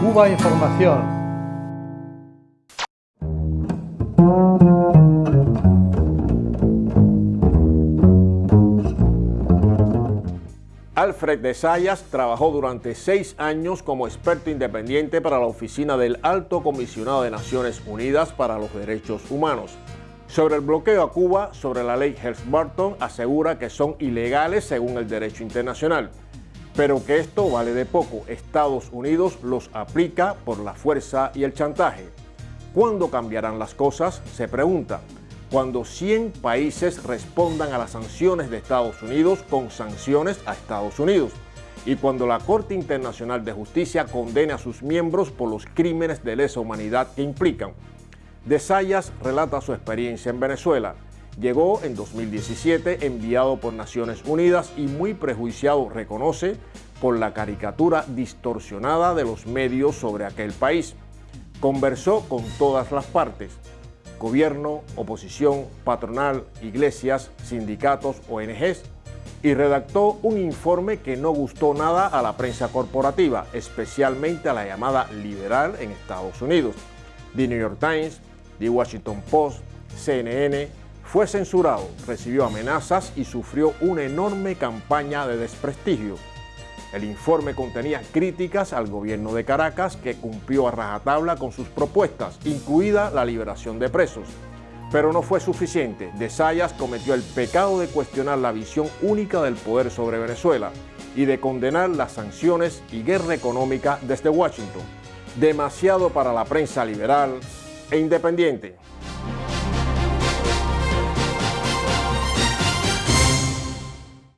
Cuba Información. Alfred de Sayas trabajó durante seis años como experto independiente para la oficina del Alto Comisionado de Naciones Unidas para los Derechos Humanos. Sobre el bloqueo a Cuba, sobre la ley Helms-Burton, asegura que son ilegales según el derecho internacional pero que esto vale de poco. Estados Unidos los aplica por la fuerza y el chantaje. ¿Cuándo cambiarán las cosas? Se pregunta. Cuando 100 países respondan a las sanciones de Estados Unidos con sanciones a Estados Unidos y cuando la Corte Internacional de Justicia condene a sus miembros por los crímenes de lesa humanidad que implican. De Sayas relata su experiencia en Venezuela Llegó en 2017 enviado por Naciones Unidas y muy prejuiciado, reconoce, por la caricatura distorsionada de los medios sobre aquel país. Conversó con todas las partes, gobierno, oposición, patronal, iglesias, sindicatos, ONGs, y redactó un informe que no gustó nada a la prensa corporativa, especialmente a la llamada liberal en Estados Unidos. The New York Times, The Washington Post, CNN, fue censurado, recibió amenazas y sufrió una enorme campaña de desprestigio. El informe contenía críticas al gobierno de Caracas que cumplió a rajatabla con sus propuestas, incluida la liberación de presos. Pero no fue suficiente. De Sayas cometió el pecado de cuestionar la visión única del poder sobre Venezuela y de condenar las sanciones y guerra económica desde Washington. Demasiado para la prensa liberal e independiente.